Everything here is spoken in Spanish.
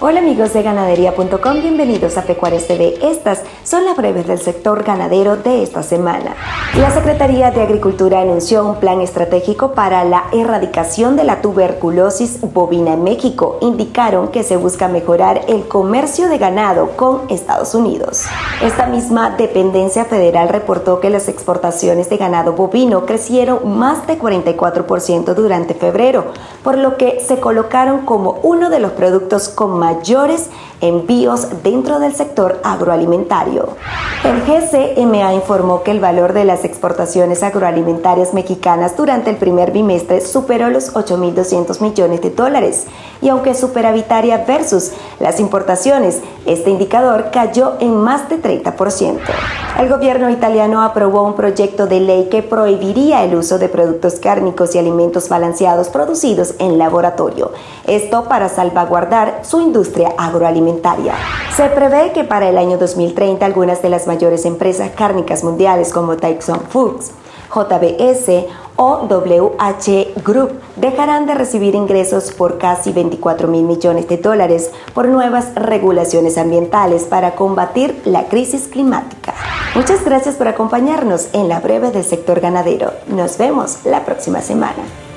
Hola amigos de ganadería.com, bienvenidos a Pecuarios TV. Estas son las breves del sector ganadero de esta semana. La Secretaría de Agricultura anunció un plan estratégico para la erradicación de la tuberculosis bovina en México. Indicaron que se busca mejorar el comercio de ganado con Estados Unidos. Esta misma dependencia federal reportó que las exportaciones de ganado bovino crecieron más de 44% durante febrero, por lo que se colocaron como uno de los productos con más mayores envíos dentro del sector agroalimentario. El GCMA informó que el valor de las exportaciones agroalimentarias mexicanas durante el primer bimestre superó los 8.200 millones de dólares y aunque superavitaria versus las importaciones, este indicador cayó en más de 30%. El gobierno italiano aprobó un proyecto de ley que prohibiría el uso de productos cárnicos y alimentos balanceados producidos en laboratorio. Esto para salvaguardar su industria agroalimentaria. Se prevé que para el año 2030 algunas de las mayores empresas cárnicas mundiales como Tyson Foods, JBS o WH Group dejarán de recibir ingresos por casi 24 mil millones de dólares por nuevas regulaciones ambientales para combatir la crisis climática. Muchas gracias por acompañarnos en la breve del sector ganadero. Nos vemos la próxima semana.